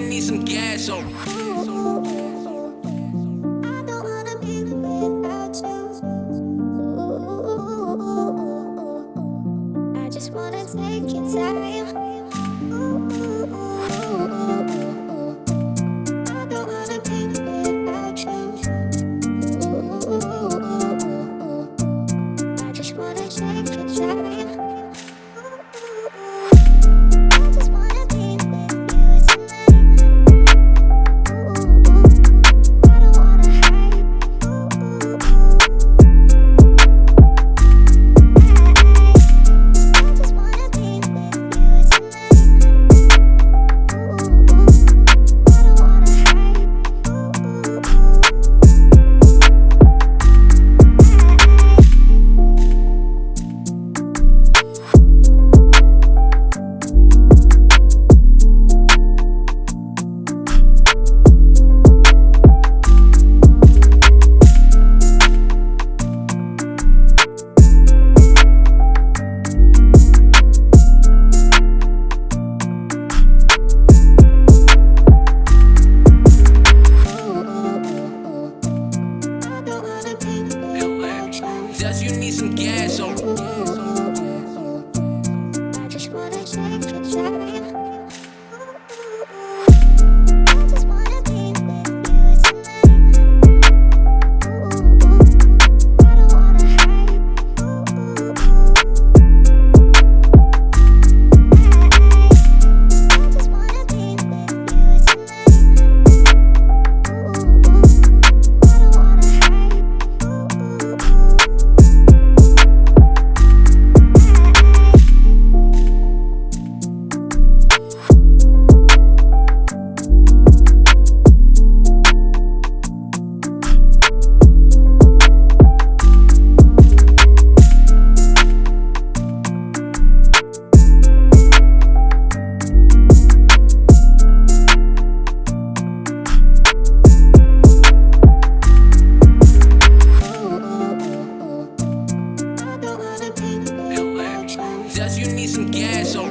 you need some gas on. I just wanna take you to gas on. just you need some gas on.